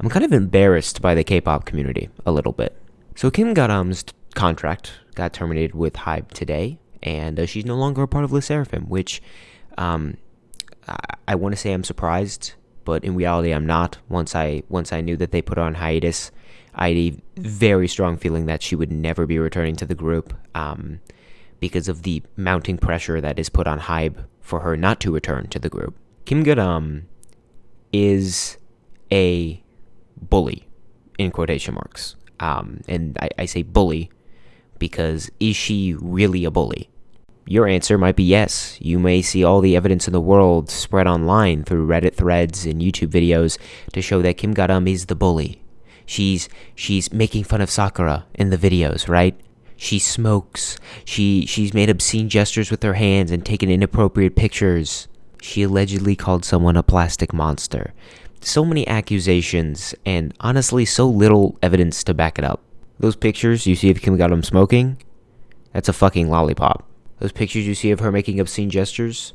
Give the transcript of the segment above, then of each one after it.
I'm kind of embarrassed by the K-pop community a little bit. So Kim Garam's contract got terminated with HYBE today, and uh, she's no longer a part of LE SSERAFIM, which um, I, I want to say I'm surprised, but in reality I'm not. Once I once I knew that they put her on hiatus, I had a very strong feeling that she would never be returning to the group um, because of the mounting pressure that is put on HYBE for her not to return to the group. Kim Garam is a bully, in quotation marks. Um, and I, I say bully because is she really a bully? Your answer might be yes. You may see all the evidence in the world spread online through Reddit threads and YouTube videos to show that Kim Garam is the bully. She's she's making fun of Sakura in the videos, right? She smokes. She she's made obscene gestures with her hands and taken inappropriate pictures. She allegedly called someone a plastic monster. So many accusations and honestly so little evidence to back it up. Those pictures you see of Kim Garam smoking, that's a fucking lollipop. Those pictures you see of her making obscene gestures,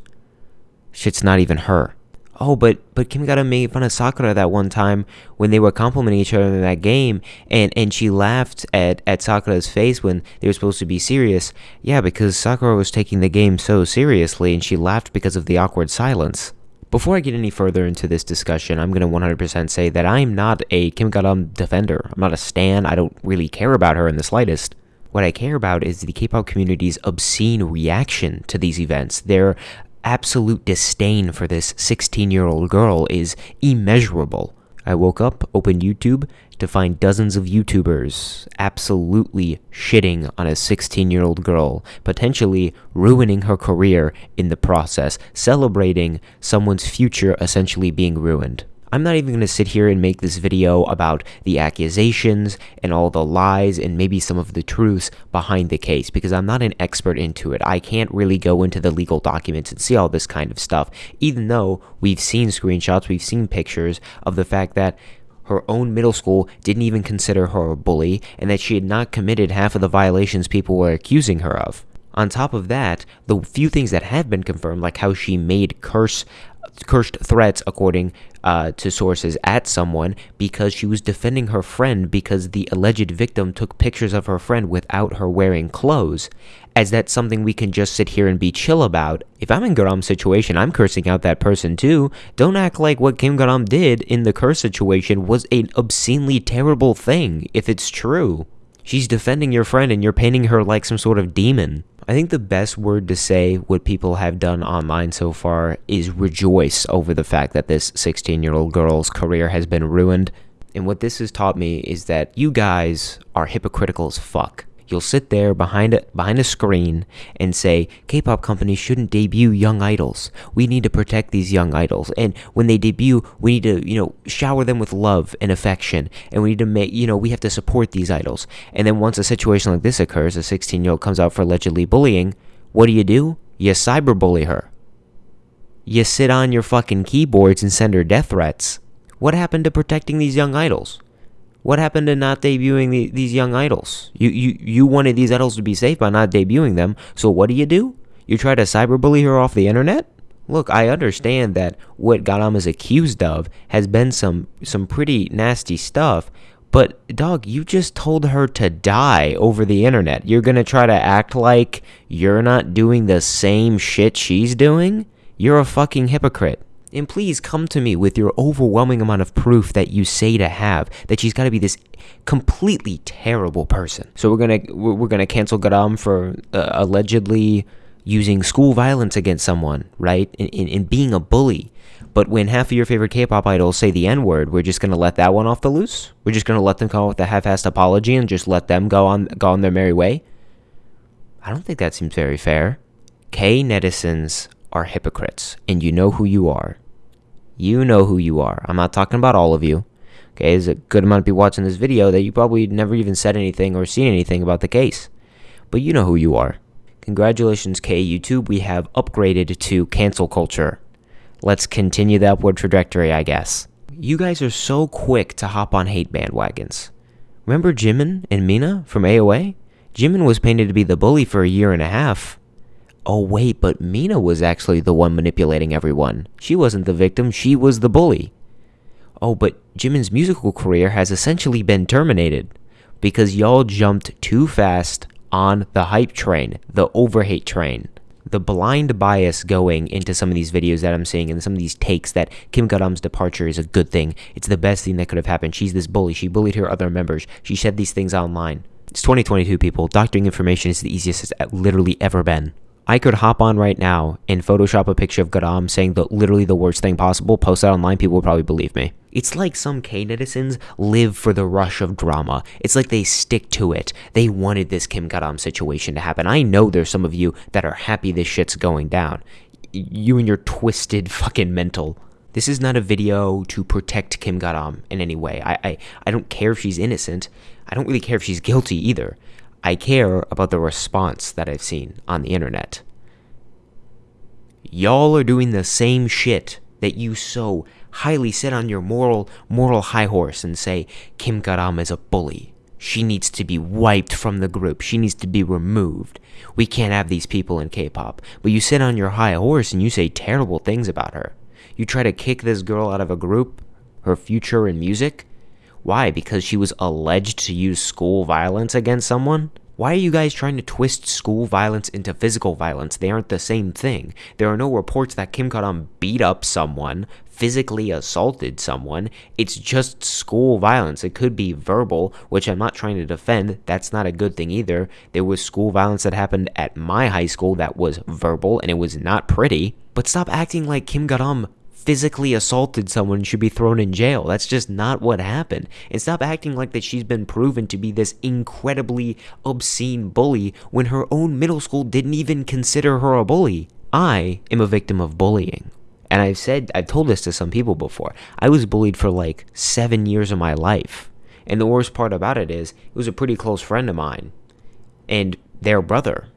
shit's not even her. Oh, but but Kim Garam made fun of Sakura that one time when they were complimenting each other in that game, and and she laughed at at Sakura's face when they were supposed to be serious. Yeah, because Sakura was taking the game so seriously, and she laughed because of the awkward silence. Before I get any further into this discussion, I'm going to 100% say that I'm not a Kim Garam defender. I'm not a stan. I don't really care about her in the slightest. What I care about is the K-pop community's obscene reaction to these events. Their absolute disdain for this 16 year old girl is immeasurable. I woke up, opened YouTube to find dozens of YouTubers absolutely shitting on a 16 year old girl, potentially ruining her career in the process, celebrating someone's future essentially being ruined. I'm not even going to sit here and make this video about the accusations and all the lies and maybe some of the truths behind the case because I'm not an expert into it. I can't really go into the legal documents and see all this kind of stuff, even though we've seen screenshots, we've seen pictures of the fact that her own middle school didn't even consider her a bully and that she had not committed half of the violations people were accusing her of. On top of that, the few things that have been confirmed, like how she made curse cursed threats, according uh, to sources, at someone because she was defending her friend because the alleged victim took pictures of her friend without her wearing clothes. As that's something we can just sit here and be chill about. If I'm in Garam's situation, I'm cursing out that person too. Don't act like what Kim Garam did in the curse situation was an obscenely terrible thing, if it's true. She's defending your friend and you're painting her like some sort of demon. I think the best word to say what people have done online so far is rejoice over the fact that this 16 year old girl's career has been ruined. And what this has taught me is that you guys are hypocritical as fuck. You'll sit there behind a, behind a screen and say, K-pop companies shouldn't debut young idols. We need to protect these young idols. And when they debut, we need to, you know, shower them with love and affection. And we need to make, you know, we have to support these idols. And then once a situation like this occurs, a 16-year-old comes out for allegedly bullying, what do you do? You cyberbully her. You sit on your fucking keyboards and send her death threats. What happened to protecting these young idols? What happened to not debuting the, these young idols? You, you, you wanted these idols to be safe by not debuting them, so what do you do? You try to cyberbully her off the internet? Look, I understand that what Garam is accused of has been some some pretty nasty stuff, but dog, you just told her to die over the internet. You're gonna try to act like you're not doing the same shit she's doing? You're a fucking hypocrite. And please come to me with your overwhelming amount of proof that you say to have that she's got to be this completely terrible person. So we're gonna we're gonna cancel Garam for uh, allegedly using school violence against someone, right? In and, being a bully. But when half of your favorite K-pop idols say the N-word, we're just gonna let that one off the loose. We're just gonna let them come with a half-assed apology and just let them go on go on their merry way. I don't think that seems very fair. K netizens are hypocrites, and you know who you are. You know who you are. I'm not talking about all of you. Okay, there's a good amount of people watching this video that you probably never even said anything or seen anything about the case. But you know who you are. Congratulations, K YouTube. We have upgraded to cancel culture. Let's continue the upward trajectory, I guess. You guys are so quick to hop on hate bandwagons. Remember Jimin and Mina from AOA? Jimin was painted to be the bully for a year and a half oh wait, but Mina was actually the one manipulating everyone. She wasn't the victim, she was the bully. Oh, but Jimin's musical career has essentially been terminated because y'all jumped too fast on the hype train, the overhate train. The blind bias going into some of these videos that I'm seeing and some of these takes that Kim Garam's departure is a good thing. It's the best thing that could have happened. She's this bully. She bullied her other members. She said these things online. It's 2022, people. Doctoring information is the easiest it's literally ever been. I could hop on right now and Photoshop a picture of Garam saying the literally the worst thing possible, post that online, people would probably believe me. It's like some K-netizens live for the rush of drama. It's like they stick to it. They wanted this Kim Garam situation to happen. I know there's some of you that are happy this shit's going down. You and your twisted fucking mental. This is not a video to protect Kim Garam in any way. I, I, I don't care if she's innocent. I don't really care if she's guilty either. I care about the response that I've seen on the internet. Y'all are doing the same shit that you so highly sit on your moral moral high horse and say Kim Garam is a bully. She needs to be wiped from the group. She needs to be removed. We can't have these people in K-pop. But you sit on your high horse and you say terrible things about her. You try to kick this girl out of a group, her future in music, why? Because she was alleged to use school violence against someone? Why are you guys trying to twist school violence into physical violence? They aren't the same thing. There are no reports that Kim Garam beat up someone, physically assaulted someone. It's just school violence. It could be verbal, which I'm not trying to defend. That's not a good thing either. There was school violence that happened at my high school that was verbal and it was not pretty. But stop acting like Kim Garam physically assaulted someone should be thrown in jail. That's just not what happened. And stop acting like that she's been proven to be this incredibly obscene bully when her own middle school didn't even consider her a bully. I am a victim of bullying. And I've said, I've told this to some people before. I was bullied for like seven years of my life. And the worst part about it is, it was a pretty close friend of mine. And their brother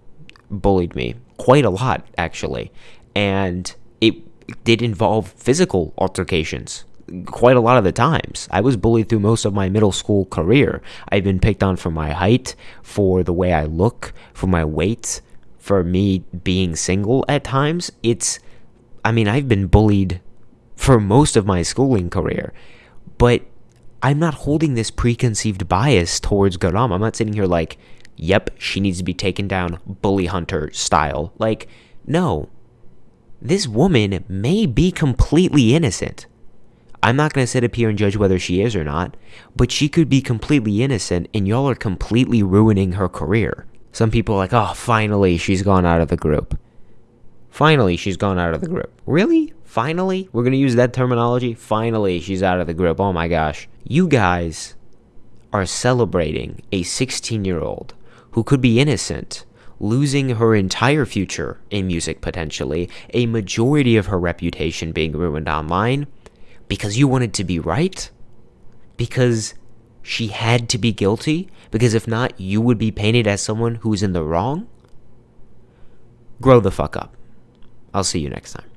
bullied me quite a lot, actually. And it did involve physical altercations quite a lot of the times. I was bullied through most of my middle school career. I've been picked on for my height, for the way I look, for my weight, for me being single at times. It's, I mean, I've been bullied for most of my schooling career, but I'm not holding this preconceived bias towards Garam. I'm not sitting here like, yep, she needs to be taken down bully hunter style. Like, no, this woman may be completely innocent. I'm not going to sit up here and judge whether she is or not, but she could be completely innocent and y'all are completely ruining her career. Some people are like, oh, finally, she's gone out of the group. Finally, she's gone out of the group. Really? Finally? We're going to use that terminology? Finally, she's out of the group. Oh my gosh. You guys are celebrating a 16 year old who could be innocent losing her entire future in music potentially, a majority of her reputation being ruined online, because you wanted to be right? Because she had to be guilty? Because if not, you would be painted as someone who's in the wrong? Grow the fuck up. I'll see you next time.